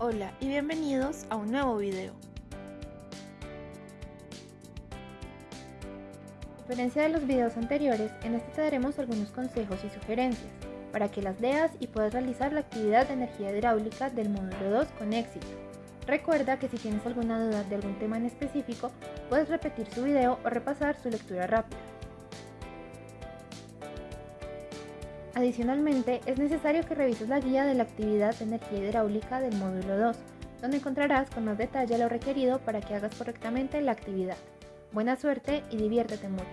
Hola y bienvenidos a un nuevo video. A diferencia de los videos anteriores, en este te daremos algunos consejos y sugerencias para que las leas y puedas realizar la actividad de energía hidráulica del módulo 2 con éxito. Recuerda que si tienes alguna duda de algún tema en específico, puedes repetir su video o repasar su lectura rápida. Adicionalmente, es necesario que revises la guía de la actividad de energía hidráulica del módulo 2, donde encontrarás con más detalle lo requerido para que hagas correctamente la actividad. Buena suerte y diviértete mucho.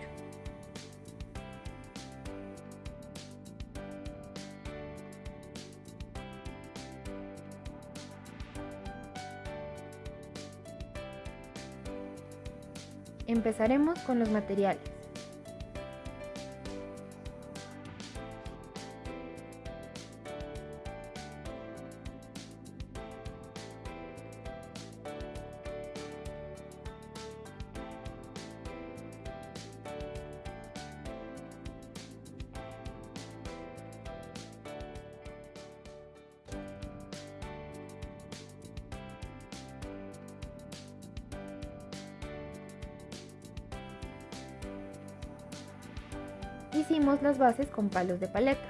Empezaremos con los materiales. Hicimos las bases con palos de paleta.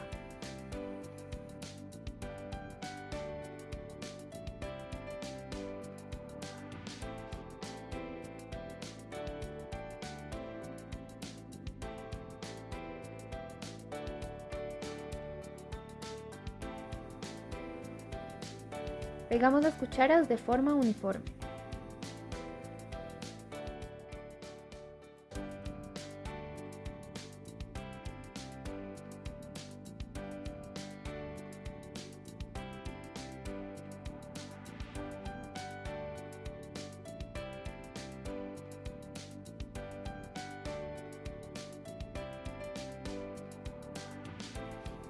Pegamos las cucharas de forma uniforme.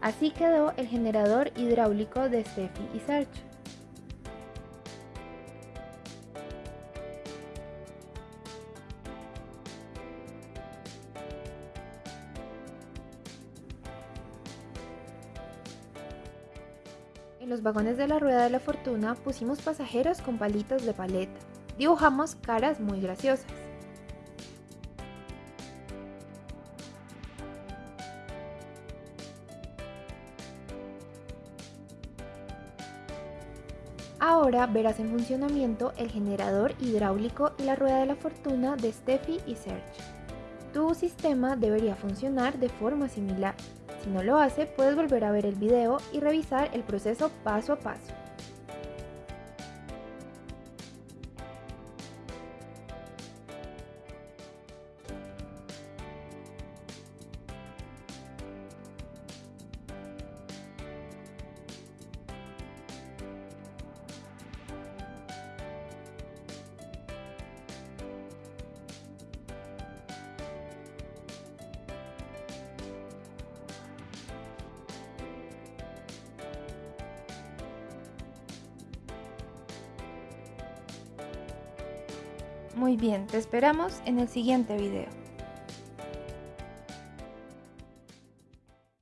Así quedó el generador hidráulico de Steffi y Serge. En los vagones de la rueda de la fortuna pusimos pasajeros con palitos de paleta. Dibujamos caras muy graciosas. Ahora verás en funcionamiento el generador hidráulico y la rueda de la fortuna de Steffi y Serge. Tu sistema debería funcionar de forma similar. Si no lo hace, puedes volver a ver el video y revisar el proceso paso a paso. Muy bien, te esperamos en el siguiente video.